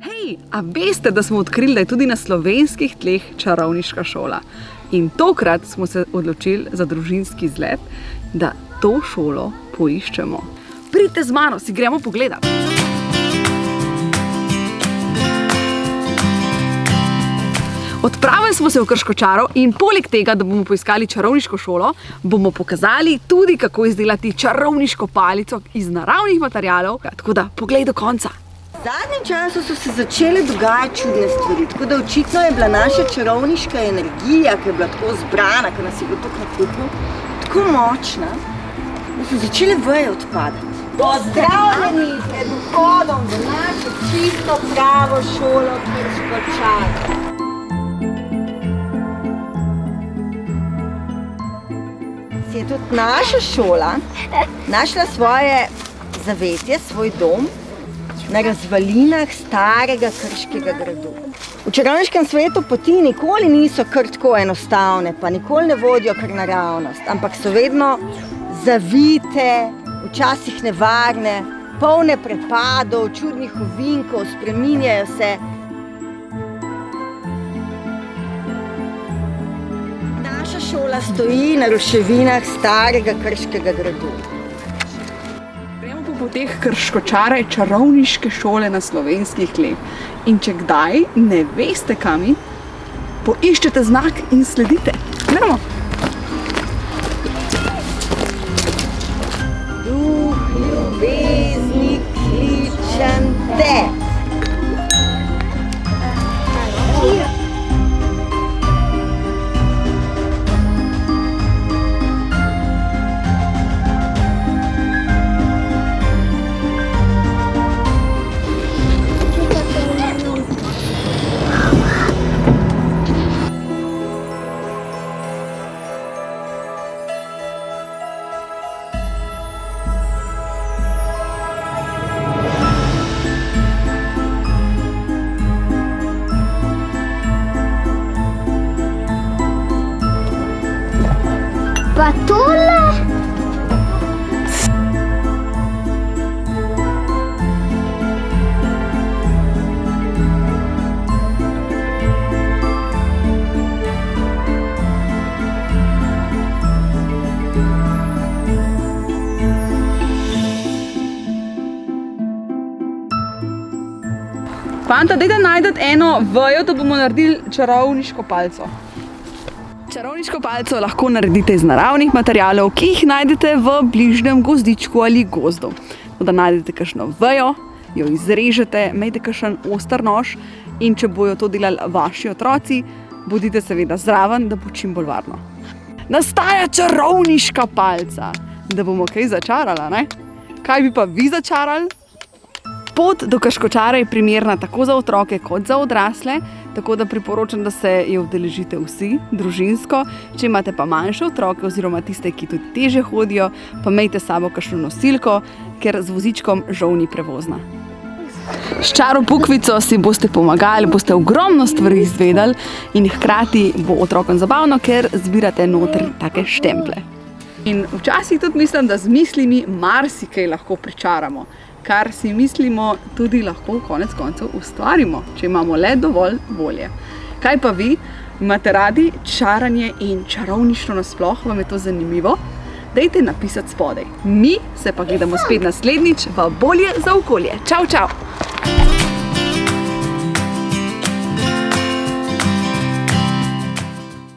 Hej, a veste, da smo odkrili, da je tudi na slovenskih tleh čarovniška šola? In tokrat smo se odločili za družinski izlet, da to šolo poiščemo. Pridite z mano, si gremo pogledat. Odpravili smo se v Krškočaro in poleg tega, da bomo poiskali čarovniško šolo, bomo pokazali tudi, kako izdelati čarovniško palico iz naravnih materialov. Tako da, poglej do konca. Zadnjem času so se začele dogajati čudne stvari, tako da očitno je bila naša čarovniška energija, ki je bila tako zbrana, ki nas je bilo tako nakupno, tako močna, da so začele veje odpadati. Pozdravljeni pred vhodom v našo čisto pravo šolo Krškočar. Si je tudi naša šola našla svoje zavetje, svoj dom na razvalinah starega krškega gradu. V čarovniškem svetu poti nikoli niso kar tako enostavne, pa nikoli ne vodijo kar naravnost, ampak so vedno zavite, včasih nevarne, polne prepadov, čudnih ovinkov, spreminjajo se. Naša šola stoji na ruševinah starega krškega gradu. Po poteh Krškočare čarovniške šole na slovenskih tleh. In če kdaj ne veste kam, poiščete znak in sledite. Gremo! Pa tole? Fanta, dajte najdete eno vejo, da bomo naredili čarovniško palco. Čarovniško palco lahko naredite iz naravnih materialov, ki jih najdete v bližnjem gozdičku ali gozdu. Da najdete kakšno vejo, jo izrežete, imejte kakšen oster nož in če bojo to delali vaši otroci, bodite seveda zraven, da bo čim bolj varno. Nastaja čarovniška palca, da bomo kaj začarala, ne? Kaj bi pa vi začarali? Pot do Krškočara je primerna tako za otroke kot za odrasle, tako da priporočam, da se je udeležite vsi, družinsko. Če imate pa manjše otroke oziroma tiste, ki tudi teže hodijo, pa imejte sabo kakšno nosilko, ker z vozičkom žal ni prevozna. S čaro pukvico si boste pomagali, boste ogromno stvari izvedeli in hkrati bo otrokom zabavno, ker zbirate noter take štemple. In včasih tudi mislim, da z mislimi marsikaj lahko pričaramo. Kar si mislimo, tudi lahko konec koncev ustvarimo, če imamo le dovolj volje. Kaj pa vi? Imate radi čaranje in čarovništvo nasploh? Vam je to zanimivo? Dajte napisati spodaj. Mi se pa gledamo spet naslednjič v Bolje za okolje. Čau, čau!